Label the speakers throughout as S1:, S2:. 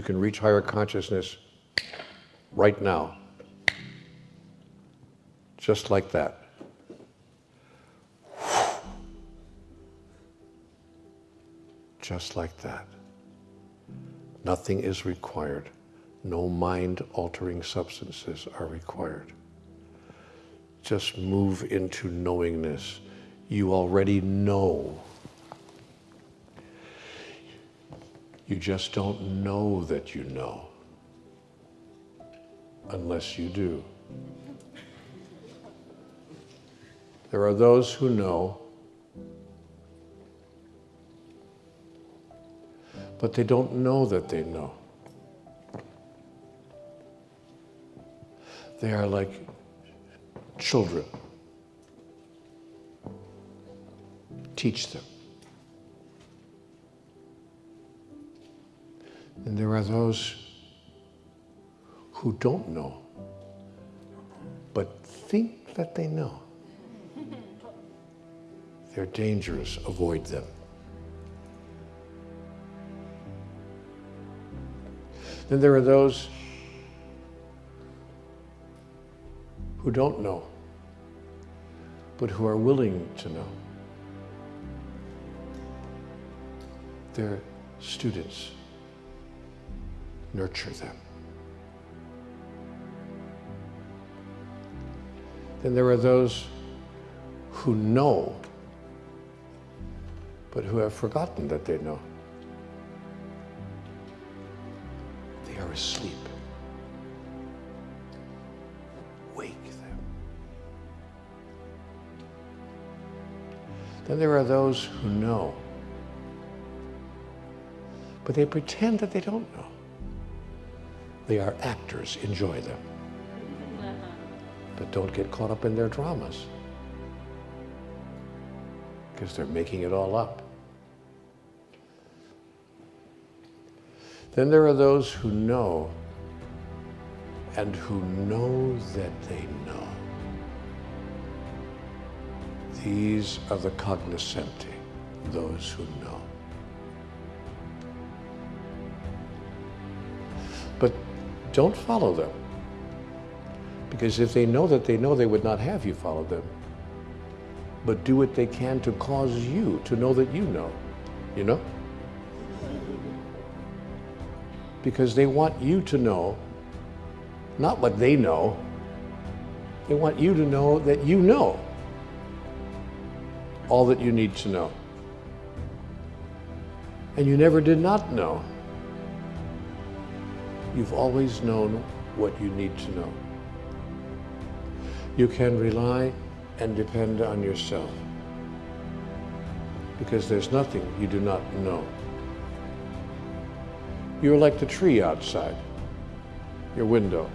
S1: you can reach higher consciousness right now. Just like that. Just like that. Nothing is required. No mind altering substances are required. Just move into knowingness. You already know. You just don't know that you know unless you do. There are those who know, but they don't know that they know. They are like children. Teach them. And there are those who don't know, but think that they know. They're dangerous, avoid them. Then there are those who don't know, but who are willing to know. They're students. Nurture them. Then there are those who know, but who have forgotten that they know. They are asleep. Wake them. Then there are those who know, but they pretend that they don't know. They are actors, enjoy them but don't get caught up in their dramas because they're making it all up. Then there are those who know and who know that they know. These are the cognoscenti, those who know. But don't follow them. Because if they know that they know, they would not have you follow them. But do what they can to cause you to know that you know. You know? Because they want you to know not what they know, they want you to know that you know all that you need to know. And you never did not know. You've always known what you need to know. You can rely and depend on yourself because there's nothing you do not know. You're like the tree outside your window.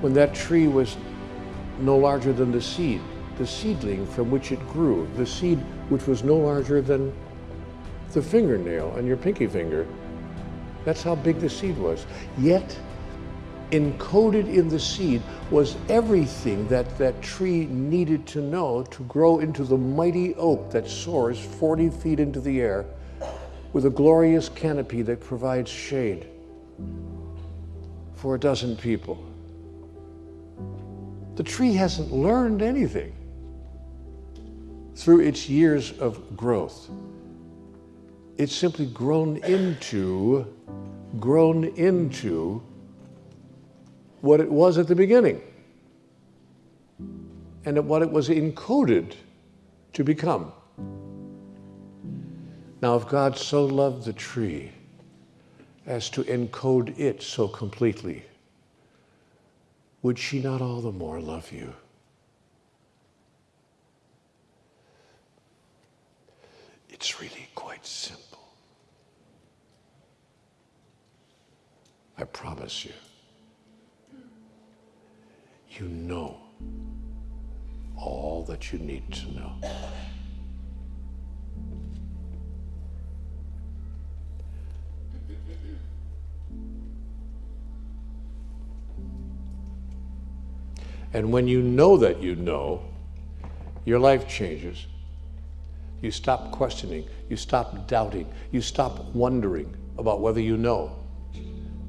S1: When that tree was no larger than the seed, the seedling from which it grew, the seed which was no larger than the fingernail on your pinky finger. That's how big the seed was. Yet, encoded in the seed was everything that that tree needed to know to grow into the mighty oak that soars 40 feet into the air with a glorious canopy that provides shade for a dozen people. The tree hasn't learned anything through its years of growth. It's simply grown into, grown into what it was at the beginning and what it was encoded to become. Now, if God so loved the tree as to encode it so completely, would she not all the more love you? I promise you you know all that you need to know. And when you know that you know, your life changes. You stop questioning. You stop doubting. You stop wondering about whether you know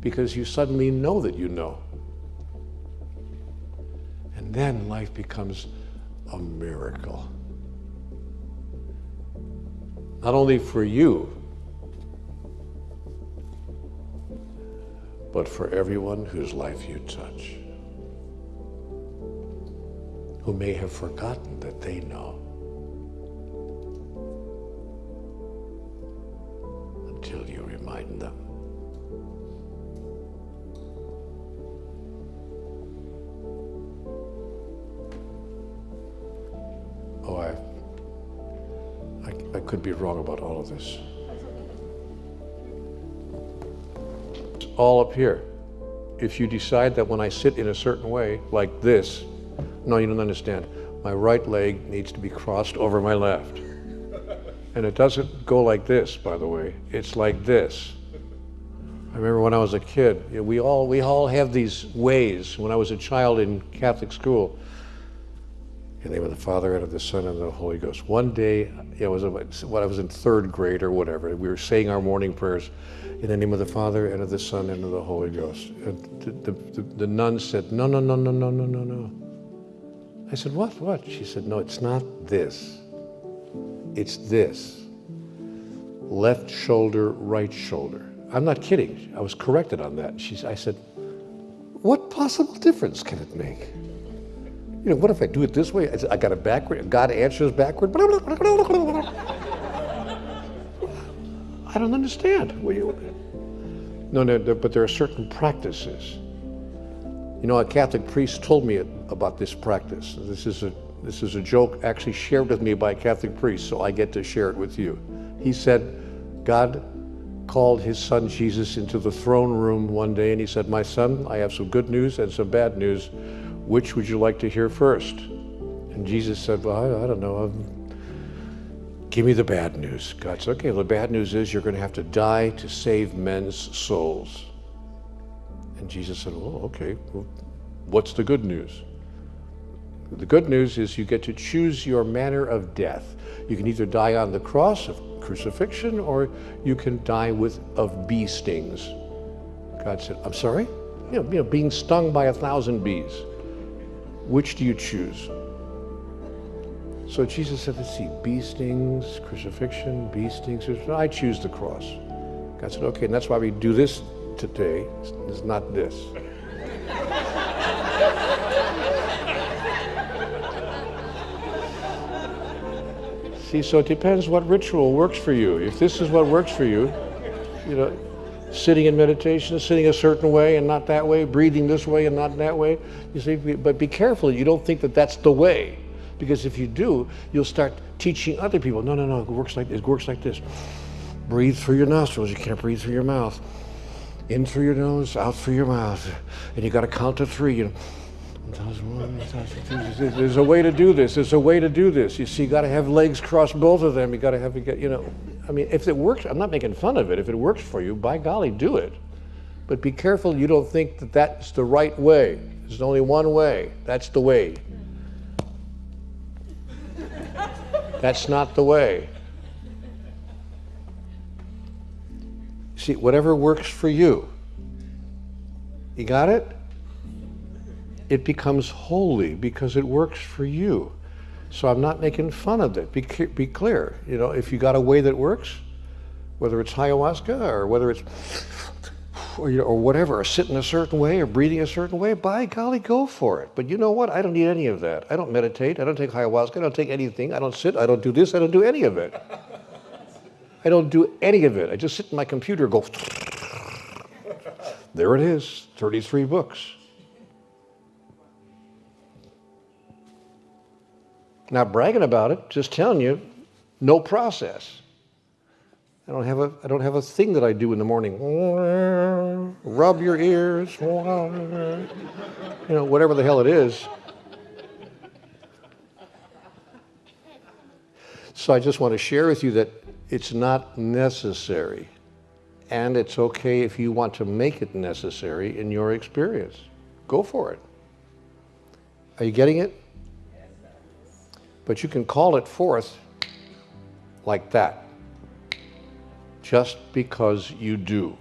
S1: because you suddenly know that you know. And then life becomes a miracle. Not only for you, but for everyone whose life you touch, who may have forgotten that they know. Could be wrong about all of this. It's all up here. If you decide that when I sit in a certain way, like this, no, you don't understand. My right leg needs to be crossed over my left. And it doesn't go like this, by the way. It's like this. I remember when I was a kid, you know, we all we all have these ways. When I was a child in Catholic school, in the name of the Father and of the Son and of the Holy Ghost. One day, it was when I was in third grade or whatever. We were saying our morning prayers in the name of the Father and of the Son and of the Holy Ghost. And the, the, the, nun said, "No, no, no, no, no, no, no, no." I said, "What? What?" She said, "No, it's not this. It's this. Left shoulder, right shoulder." I'm not kidding. I was corrected on that. She, I said, "What possible difference can it make?" You know, what if I do it this way? I got it backward. God answers backward. I don't understand. You No, no, but there are certain practices. You know, a Catholic priest told me about this practice. This is a this is a joke actually shared with me by a Catholic priest, so I get to share it with you. He said, God called his son Jesus into the throne room one day and he said, My son, I have some good news and some bad news. Which would you like to hear first? And Jesus said, Well, I, I don't know. Um, give me the bad news. God said, Okay, well, the bad news is you're going to have to die to save men's souls. And Jesus said, Well, okay. Well, what's the good news? The good news is you get to choose your manner of death. You can either die on the cross of crucifixion or you can die with of bee stings. God said, I'm sorry? You know, you know being stung by a thousand bees. Which do you choose? So Jesus said, let's see, bee stings, crucifixion, bee stings. I choose the cross. God said, okay, and that's why we do this today. It's not this. see, so it depends what ritual works for you. If this is what works for you, you know, sitting in meditation, sitting a certain way and not that way, breathing this way and not that way. You see, but be careful. You don't think that that's the way, because if you do, you'll start teaching other people. No, no, no. It works like it works like this. Breathe through your nostrils. You can't breathe through your mouth. In through your nose, out through your mouth, and you got to count to three. You know. There's a way to do this. There's a way to do this. You see, you got to have legs cross both of them. You got to have, you know, I mean, if it works, I'm not making fun of it. If it works for you, by golly, do it. But be careful you don't think that that's the right way. There's only one way. That's the way. That's not the way. See, whatever works for you. You got it? It becomes holy because it works for you. So I'm not making fun of it. Be, be clear. You know, if you got a way that works, whether it's ayahuasca or whether it's or, you know, or whatever, or sitting a certain way or breathing a certain way, by golly, go for it. But you know what? I don't need any of that. I don't meditate. I don't take ayahuasca. I don't take anything. I don't sit. I don't do this. I don't do any of it. I don't do any of it. I just sit in my computer, go. There it is, 33 books. Not bragging about it, just telling you, no process. I don't have a I don't have a thing that I do in the morning. Rub your ears, you know, whatever the hell it is. So I just want to share with you that it's not necessary. And it's okay if you want to make it necessary in your experience. Go for it. Are you getting it? But you can call it forth like that. just because you do.